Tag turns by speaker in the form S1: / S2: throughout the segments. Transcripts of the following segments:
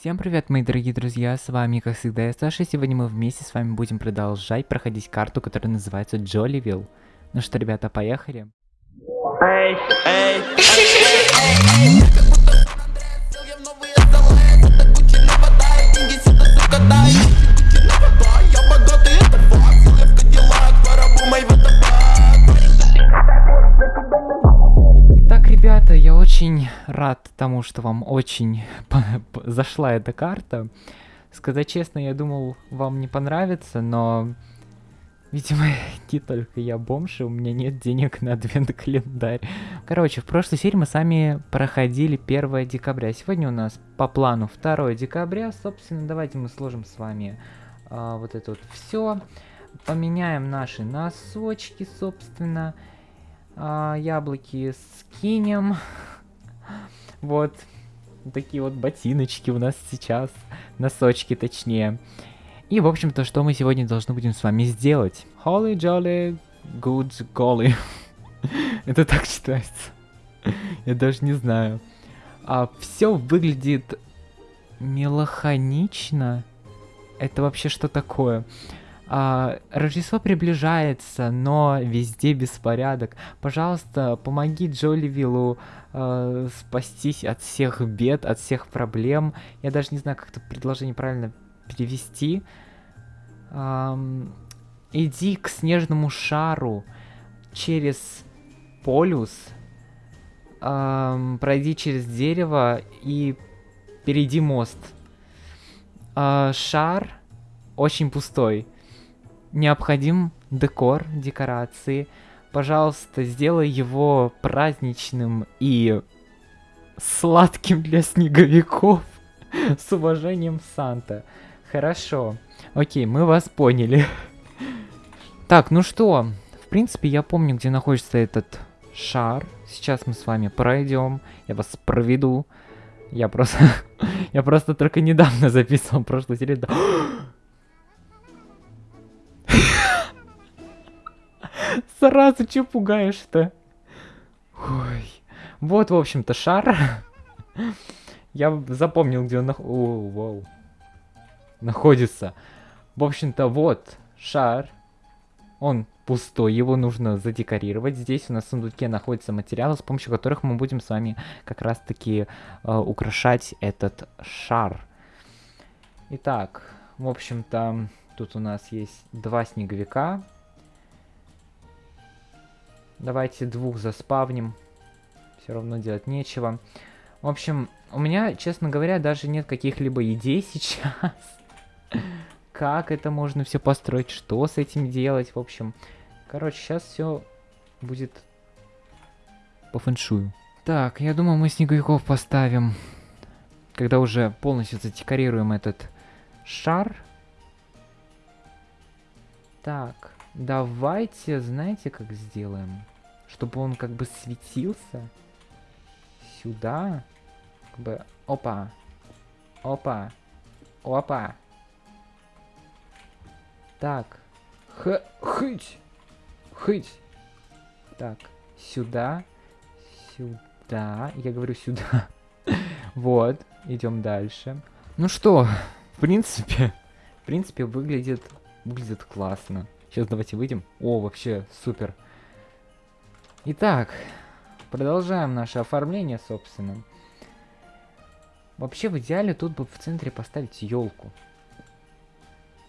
S1: Всем привет, мои дорогие друзья, с вами, как всегда, я Саша, и сегодня мы вместе с вами будем продолжать проходить карту, которая называется Джоливилл. Ну что, ребята, поехали?
S2: Эй, эй,
S1: Итак, очень рад тому, что вам очень зашла эта карта. Сказать честно, я думал, вам не понравится, но... Видимо, не только я бомж, и у меня нет денег на адвент-календарь. Короче, в прошлой серии мы сами проходили 1 декабря. Сегодня у нас по плану 2 декабря. Собственно, давайте мы сложим с вами а, вот это вот все. Поменяем наши носочки, собственно. А, яблоки скинем. Вот. Такие вот ботиночки у нас сейчас. Носочки, точнее. И, в общем-то, что мы сегодня должны будем с вами сделать? Holly Jolly Good Golly. Это так читается. Я даже не знаю. А, все выглядит меланхонично. Это вообще что такое? А, Рождество приближается, но везде беспорядок. Пожалуйста, помоги Джоли Виллу э, спастись от всех бед, от всех проблем. Я даже не знаю, как это предложение правильно перевести. Эм, иди к снежному шару через полюс, эм, пройди через дерево и перейди мост. Э, шар очень пустой необходим декор, декорации. Пожалуйста, сделай его праздничным и сладким для снеговиков. С уважением, Санта. Хорошо. Окей, мы вас поняли. Так, ну что, в принципе, я помню, где находится этот шар. Сейчас мы с вами пройдем. Я вас проведу. Я просто... я просто только недавно записывал прошлую серию. Сразу, че пугаешь-то? Ой. Вот, в общем-то, шар. Я запомнил, где он нах... О, вау. находится. В общем-то, вот шар. Он пустой, его нужно задекорировать. Здесь у нас в сундуке находятся материалы, с помощью которых мы будем с вами как раз-таки э, украшать этот шар. Итак, в общем-то, тут у нас есть два снеговика, Давайте двух заспавним. Все равно делать нечего. В общем, у меня, честно говоря, даже нет каких-либо идей сейчас. Как это можно все построить, что с этим делать, в общем. Короче, сейчас все будет по фэншую. Так, я думаю, мы снеговиков поставим, когда уже полностью задекорируем этот шар. Так, давайте, знаете, как сделаем? чтобы он как бы светился сюда. Как бы, опа, опа, опа. Так, х, хыть, хыть. Так, сюда, сюда, я говорю сюда. вот, идем дальше. Ну что, в принципе, в принципе выглядит, выглядит классно. Сейчас давайте выйдем. О, вообще супер. Итак, продолжаем наше оформление, собственно. Вообще, в идеале тут бы в центре поставить елку.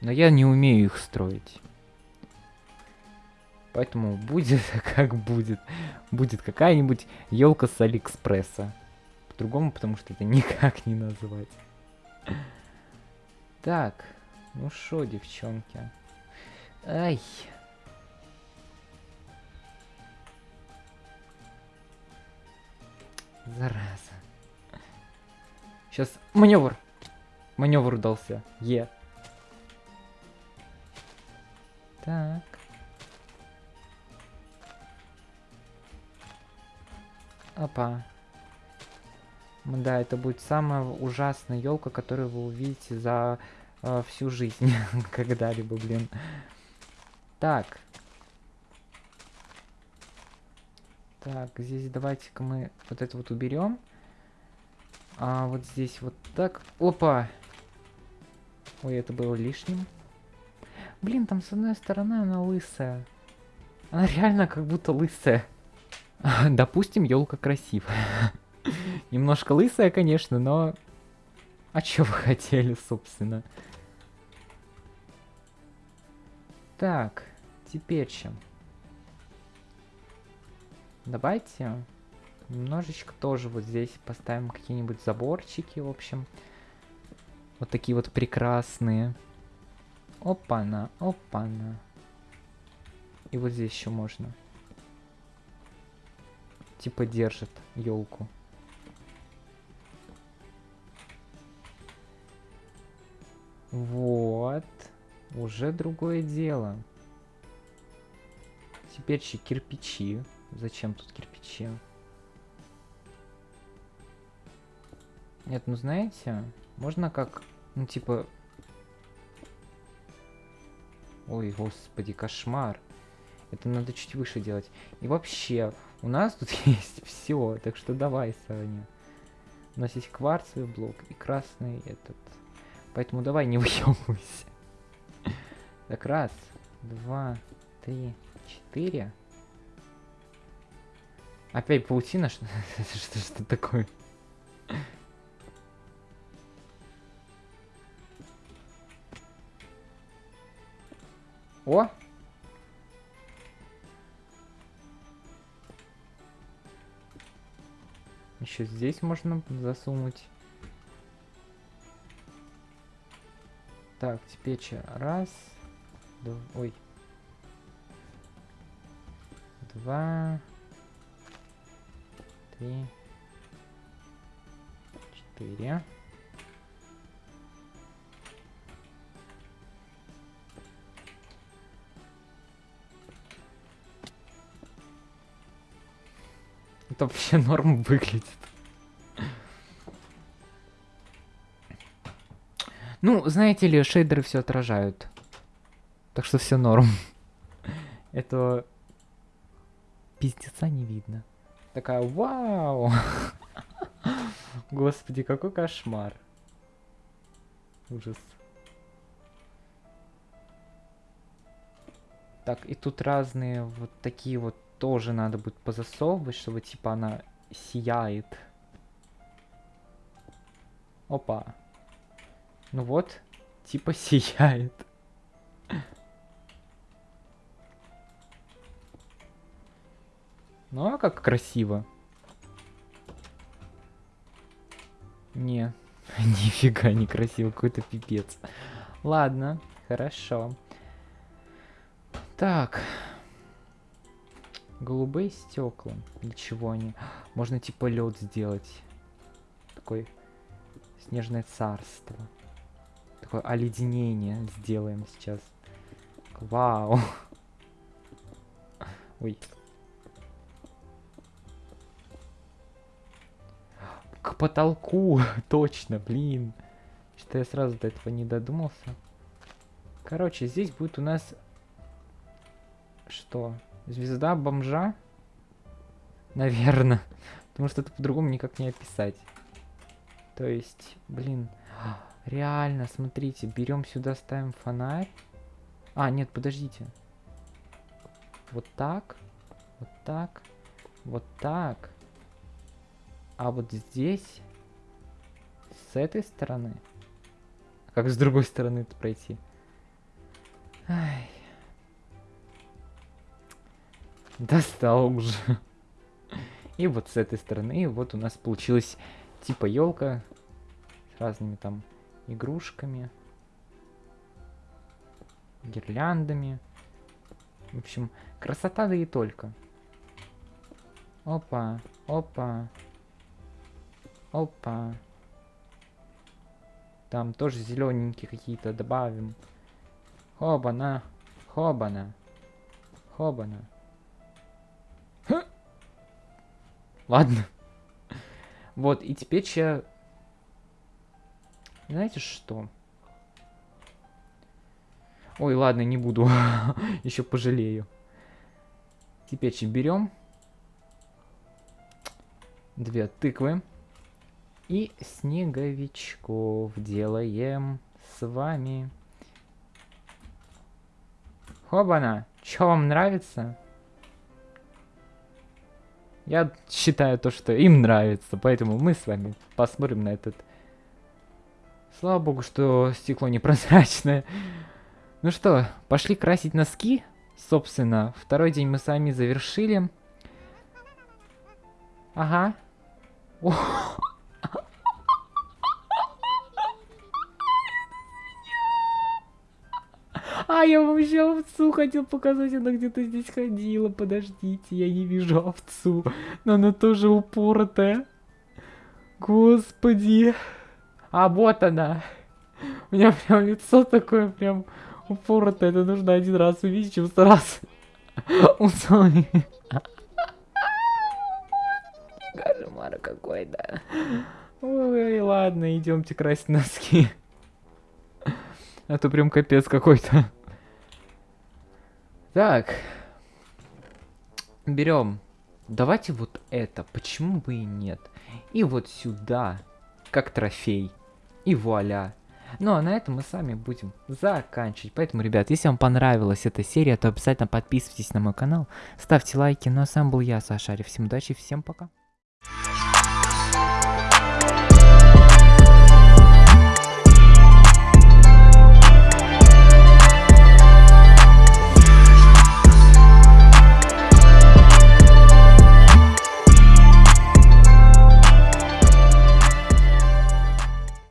S1: Но я не умею их строить. Поэтому будет как будет. Будет какая-нибудь елка с Алиэкспресса. По-другому, потому что это никак не назвать. Так, ну шо, девчонки. Ай. Зараза. Сейчас маневр. Маневр удался. Е. Так. Опа. Да, это будет самая ужасная елка, которую вы увидите за э, всю жизнь когда-либо, блин. Так, Так, здесь давайте-ка мы вот это вот уберем. А вот здесь вот так. Опа! Ой, это было лишним. Блин, там с одной стороны она лысая. Она реально как будто лысая. Допустим, елка красивая. Немножко лысая, конечно, но... А что вы хотели, собственно? Так, теперь чем? Давайте немножечко тоже вот здесь поставим какие-нибудь заборчики, в общем. Вот такие вот прекрасные. Опа-на, опа-на. И вот здесь еще можно. Типа держит елку. Вот. Уже другое дело. Теперь еще кирпичи. Зачем тут кирпичи? Нет, ну знаете, можно как, ну типа... Ой, господи, кошмар. Это надо чуть выше делать. И вообще, у нас тут есть все, так что давай, Саня. У нас есть кварцевый блок и красный этот. Поэтому давай не выебывайся. Так, раз, два, три, четыре. Опять паутина? Что, что, что такое? О! Еще здесь можно засунуть. Так, теперь раз, ой, два, три, четыре. Это вообще норм выглядит. Ну, знаете ли, шейдеры все отражают. Так что все норм. Это пиздеца не видно. Такая, вау! Господи, какой кошмар. Ужас. Так, и тут разные вот такие вот тоже надо будет позасовывать, чтобы типа она сияет. Опа. Ну вот, типа сияет. Ну а как красиво. Не, нифига не красиво, какой-то пипец. Ладно, хорошо. Так. Голубые стекла. Для чего они? Можно типа лед сделать. Такой снежное царство. Такое оледенение сделаем сейчас. Вау. Ой. Потолку. Точно, блин. Что я сразу до этого не додумался. Короче, здесь будет у нас... Что? Звезда бомжа? Наверное. Потому что это по-другому никак не описать. То есть, блин, реально, смотрите, берем сюда, ставим фонарь. А, нет, подождите. Вот так, вот так, вот так. А вот здесь, с этой стороны. Как с другой стороны это пройти? Ай. Достал уже. И вот с этой стороны вот у нас получилась типа елка с разными там игрушками, гирляндами. В общем, красота да и только. Опа, опа, опа. Там тоже зелененькие какие-то добавим. Хобана, хобана, хобана. Ладно. Вот, и теперь я... Знаете что? Ой, ладно, не буду. Еще пожалею. Теперь берем две тыквы. И снеговичков делаем с вами. Хобана, чё вам нравится? Я считаю то, что им нравится, поэтому мы с вами посмотрим на этот... Слава богу, что стекло непрозрачное. Ну что, пошли красить носки. Собственно, второй день мы с вами завершили. Ага. О А, я вам еще овцу хотел показать, она где-то здесь ходила. Подождите, я не вижу овцу. Но она тоже упоротая. Господи. А, вот она. У меня прям лицо такое прям упоротое. Это нужно один раз увидеть, чем сто раз усами. Кошмар какой-то. Ой, ладно, идемте красить носки. А то прям капец какой-то. Так. Берем. Давайте вот это. Почему бы и нет? И вот сюда. Как трофей. И вуаля. Ну а на этом мы с вами будем заканчивать. Поэтому, ребят, если вам понравилась эта серия, то обязательно подписывайтесь на мой канал, ставьте лайки. Ну а сам был я, Сашарик. Всем удачи, всем пока.